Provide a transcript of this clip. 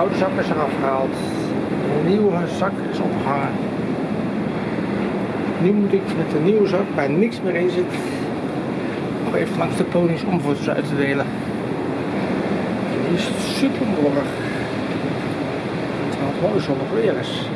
oude zak is eraf gehaald. De nieuwe zak is opgehangen. Nu moet ik met de nieuwe zak, waar niks meer in zit, nog even langs de ponies om voor ze uit te delen. Het is super morgen. Terwijl wel mooi zonnig weer is.